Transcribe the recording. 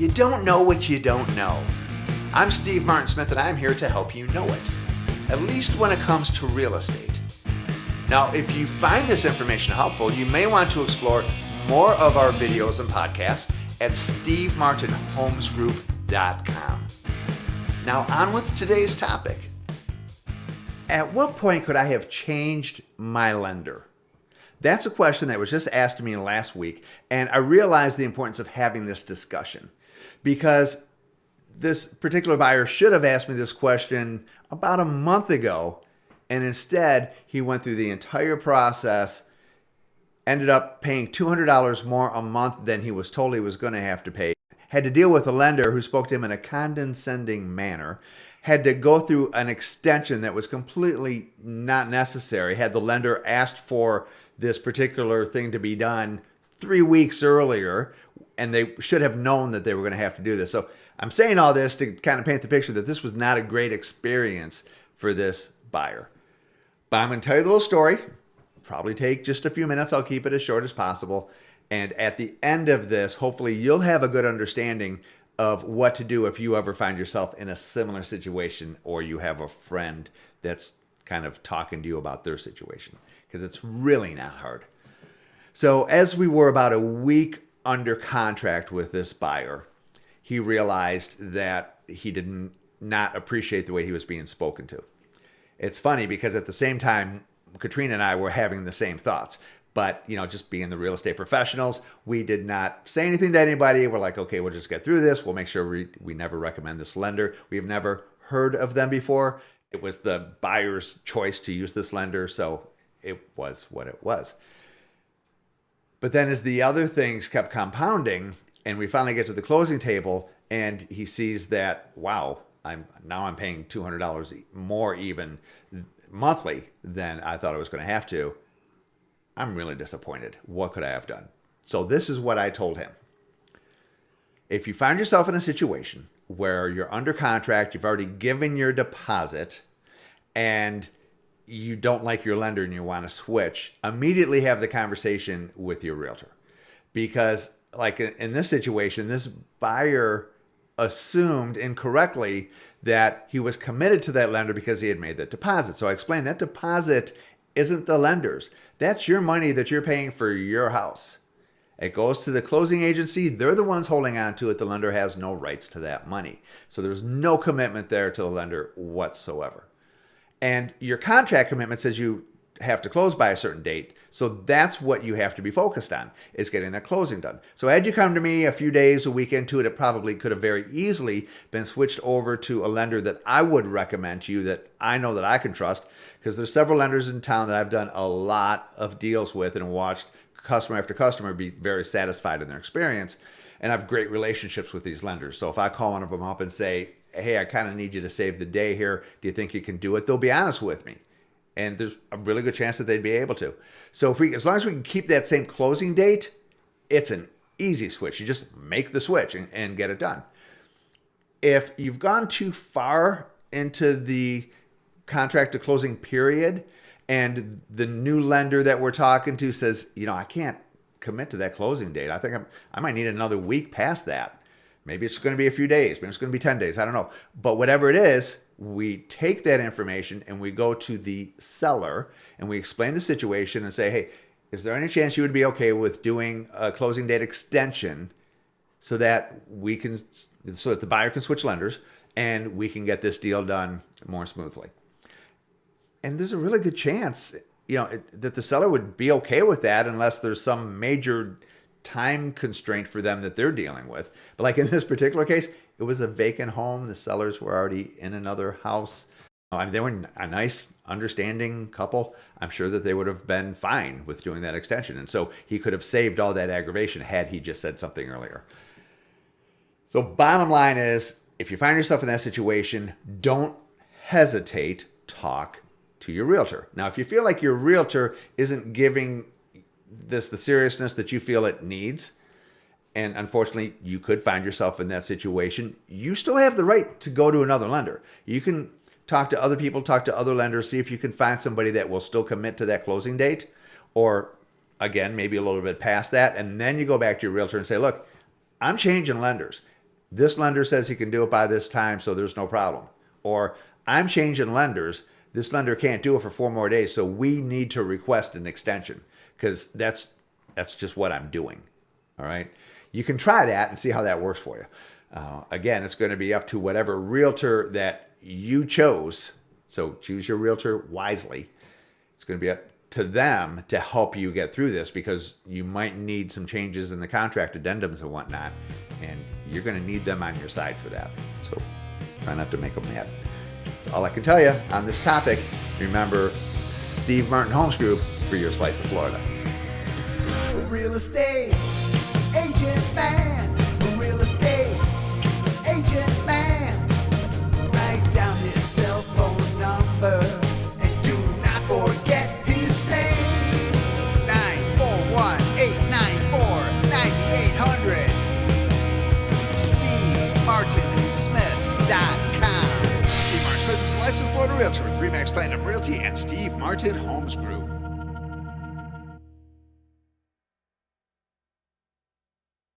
You don't know what you don't know. I'm Steve Martin Smith and I'm here to help you know it, at least when it comes to real estate. Now, if you find this information helpful, you may want to explore more of our videos and podcasts at stevemartinhomesgroup.com. Now, on with today's topic. At what point could I have changed my lender? That's a question that was just asked to me last week, and I realized the importance of having this discussion because this particular buyer should have asked me this question about a month ago. And instead, he went through the entire process, ended up paying $200 more a month than he was told he was going to have to pay. Had to deal with a lender who spoke to him in a condescending manner. Had to go through an extension that was completely not necessary. Had the lender asked for this particular thing to be done three weeks earlier, and they should have known that they were going to have to do this. So I'm saying all this to kind of paint the picture that this was not a great experience for this buyer. But I'm going to tell you the little story. Probably take just a few minutes. I'll keep it as short as possible. And at the end of this, hopefully you'll have a good understanding of what to do if you ever find yourself in a similar situation or you have a friend that's kind of talking to you about their situation because it's really not hard. So as we were about a week under contract with this buyer, he realized that he didn't appreciate the way he was being spoken to. It's funny because at the same time, Katrina and I were having the same thoughts. But, you know, just being the real estate professionals, we did not say anything to anybody. We're like, okay, we'll just get through this. We'll make sure we, we never recommend this lender. We've never heard of them before. It was the buyer's choice to use this lender. So it was what it was. But then as the other things kept compounding and we finally get to the closing table and he sees that, wow, I'm now I'm paying $200 more even monthly than I thought I was going to have to. I'm really disappointed. What could I have done? So this is what I told him. If you find yourself in a situation where you're under contract, you've already given your deposit and you don't like your lender and you want to switch, immediately have the conversation with your realtor. Because like in this situation, this buyer assumed incorrectly that he was committed to that lender because he had made that deposit. So I explained that deposit isn't the lender's. That's your money that you're paying for your house. It goes to the closing agency. They're the ones holding on to it. The lender has no rights to that money. So there's no commitment there to the lender whatsoever. And your contract commitment says you have to close by a certain date. So that's what you have to be focused on is getting that closing done. So had you come to me a few days, a week into it, it probably could have very easily been switched over to a lender that I would recommend to you that I know that I can trust because there's several lenders in town that I've done a lot of deals with and watched customer after customer be very satisfied in their experience. And I have great relationships with these lenders. So if I call one of them up and say, hey, I kind of need you to save the day here. Do you think you can do it? They'll be honest with me. And there's a really good chance that they'd be able to. So if we, as long as we can keep that same closing date, it's an easy switch. You just make the switch and, and get it done. If you've gone too far into the contract to closing period and the new lender that we're talking to says, you know, I can't commit to that closing date. I think I'm, I might need another week past that Maybe it's going to be a few days. Maybe it's going to be 10 days. I don't know. But whatever it is, we take that information and we go to the seller and we explain the situation and say, hey, is there any chance you would be okay with doing a closing date extension so that we can, so that the buyer can switch lenders and we can get this deal done more smoothly? And there's a really good chance, you know, it, that the seller would be okay with that unless there's some major time constraint for them that they're dealing with. But like in this particular case, it was a vacant home. The sellers were already in another house. I mean, they were a nice, understanding couple. I'm sure that they would have been fine with doing that extension. And so he could have saved all that aggravation had he just said something earlier. So bottom line is, if you find yourself in that situation, don't hesitate, talk to your realtor. Now, if you feel like your realtor isn't giving this the seriousness that you feel it needs, and unfortunately you could find yourself in that situation, you still have the right to go to another lender. You can talk to other people, talk to other lenders, see if you can find somebody that will still commit to that closing date, or again, maybe a little bit past that, and then you go back to your realtor and say, look, I'm changing lenders. this lender says he can do it by this time, so there's no problem. Or I'm changing lenders. This lender can't do it for four more days, so we need to request an extension because that's that's just what I'm doing. All right. You can try that and see how that works for you. Uh, again, it's going to be up to whatever realtor that you chose. So choose your realtor wisely. It's going to be up to them to help you get through this because you might need some changes in the contract addendums and whatnot, and you're going to need them on your side for that. So try not to make them mad. That's all I can tell you on this topic. Remember, Steve Martin Homes Group for your slice of Florida. Real estate agent man, Florida realtor with Remax Platinum Realty and Steve Martin Homes Group.